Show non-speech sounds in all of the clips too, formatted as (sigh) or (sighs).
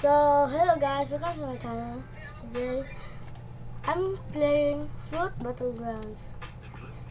So, hello guys, welcome to my channel. So today, I'm playing Fruit Battlegrounds.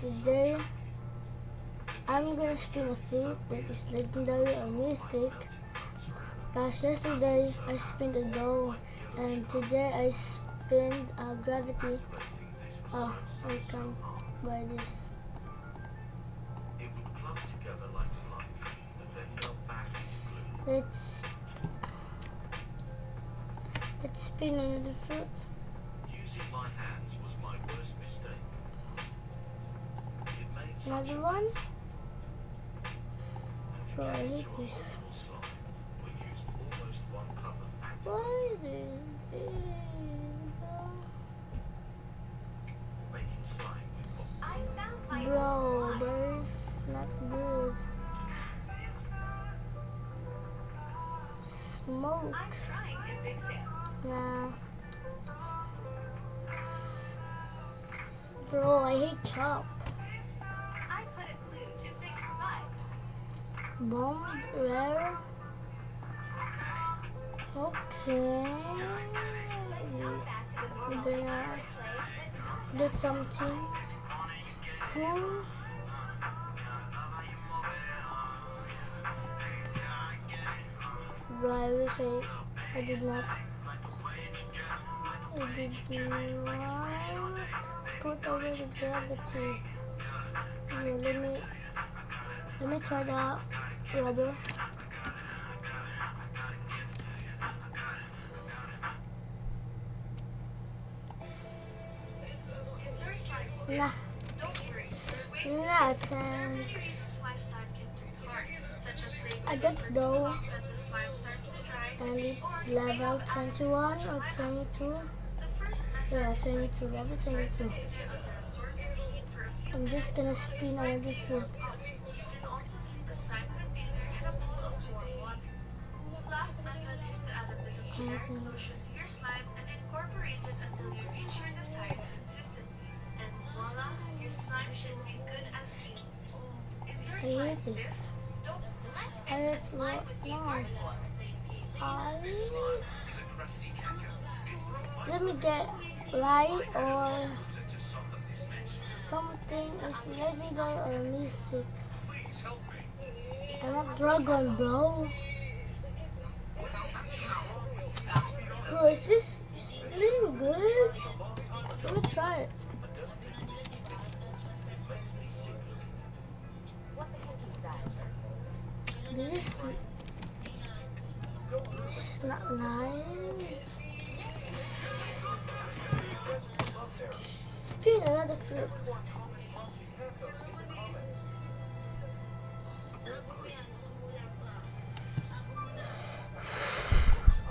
So today, I'm gonna spin a fruit that is legendary or mythic. Cause yesterday, I spun a dough, and today I spun a gravity. Oh, I can buy this. It would clump together like slime, and then melt back into glue. Let's let's spin another fruit. Using my hands was my worst mistake. It made Another one. mess. And to Bro, I get hate into a this. horrible slime, we used almost one cup of active Why did it? making slime with what Bro, but it's not good. Smoke. I'm trying to fix it. Nah. Bro, I hate chop. I put a glue to fix. Bombed rare. Okay. Now back to the Gonna get something cool. Bro, I wish I, I did not. I did not put over the gravity. Okay, let me let me try the rubber. is your slime stiff? Nah, Don't worry. There are ways to nah, fix it. There are time. many reasons why slime can turn hard, such as playing I got dough. long that the slime starts to dry. And it's or you may level 21 or 22. The first method Yeah, is 22, level 22. container under a source of heat for a few I'm just gonna minutes so the spin slime another can fruit. warm up. You can also leave the slime container in a pool of. The last method is to add a bit of generic mm-hmm. lotion to your slime and incorporate it until you reach your desired consistency. And voila, your slime should be good as new. Is your I slime hate stiff? this. This Ice. a caca. It broke my Let me get light or this something is legendary or me. I'm not dragon, bro. Bro, is this is it really good? Let me try it. This is, this is not nice. Spin another flip.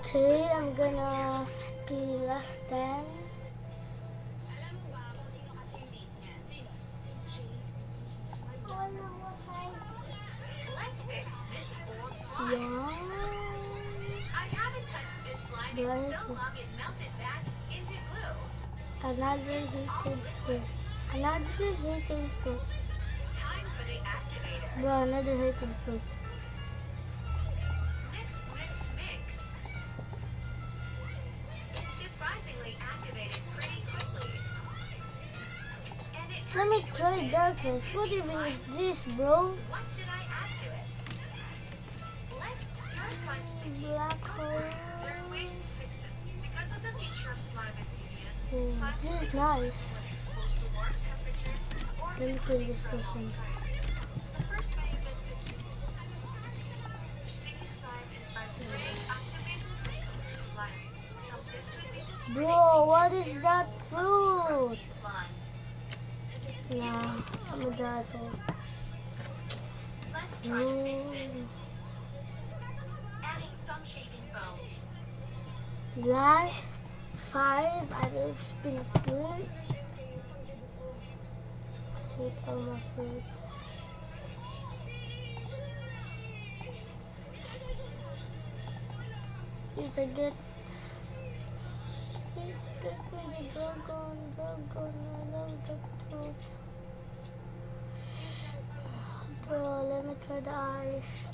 Okay, I'm gonna spin last 10. Another heated fruit. Another heated fruit. Time for the activator. Bro, another heated fruit. Mix, mix, mix. It's surprisingly activated pretty quickly. And it Let me try darkness. What even is this, bro? What should I add to it? Let's your slime sticky. Black hole. Hmm, this is nice. Let me sitting this person. Bro, what is that fruit? Nah, I'm gonna die for it. Adding five, I will spin a fruit. Hate all my fruits. Please, I good. Please get me the dragon, dragon. I love that fruit. (sighs) Bro, let me try the ice.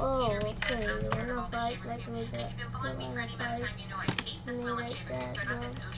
Oh, okay. You wanna bite like with that. You're not fight me like that.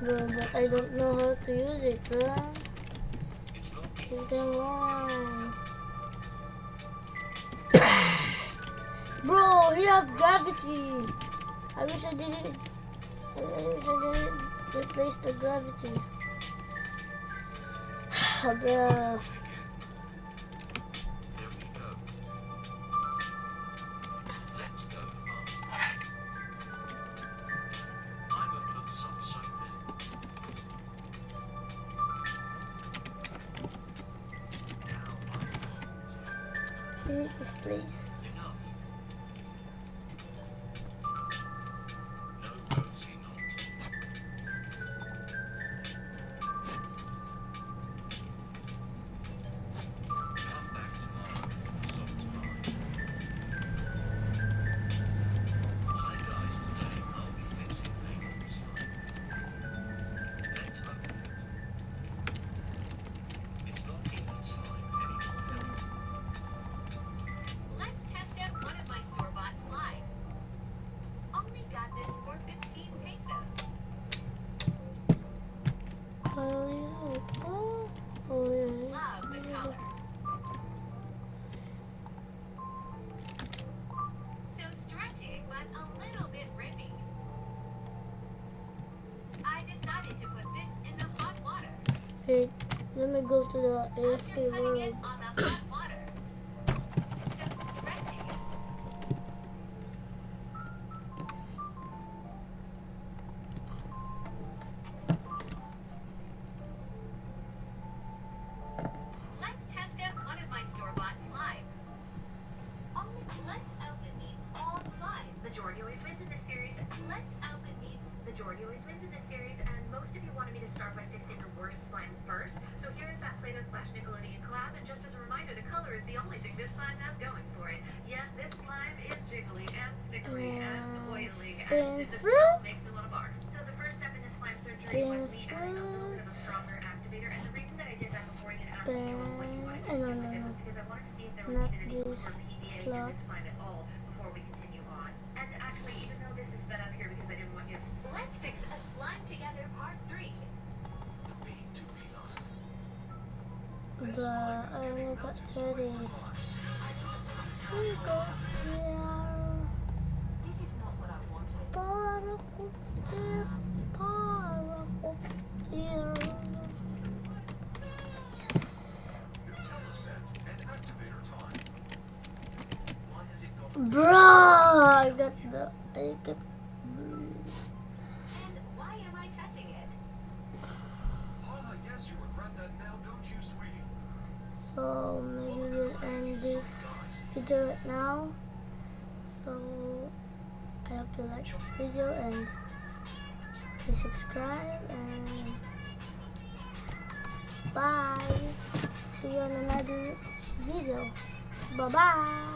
but I don't know how to use it, bro. It's been (coughs) bro, he have gravity. I wish I didn't. I wish I didn't replace the gravity. (sighs) bro. this place. Wait, let me go to the AFK world. Majority always wins in this series, and most of you wanted me to start by fixing the worst slime first. So here is that Play-Doh slash Nickelodeon collab, and just as a reminder, the color is the only thing this slime has going for it. Yes, this slime is jiggly and stickery and And oily, and the fruit. smell makes me want to barf. So the first step in this slime surgery was me adding a little bit of a stronger activator, and the reason that I did that before I even asked anyone what you wanted to do with it was because I wanted to see if there was Not even any room this for PVA in this slime at all before we continue on. And actually, even though this is sped up here because I didn't want you to... Let's fix a slime together part 3. Me to be honest. But I only got 30. We go here. This is not what I wanted. Paracopter, paracopter. Nutella and activator time. Why has it I got the take it. And why am I touching it? Hala, yes, you regret that now, don't you, sweetie? So maybe we'll end this video right now. So I hope you like this video and please subscribe and bye. See you on another video. Bye bye.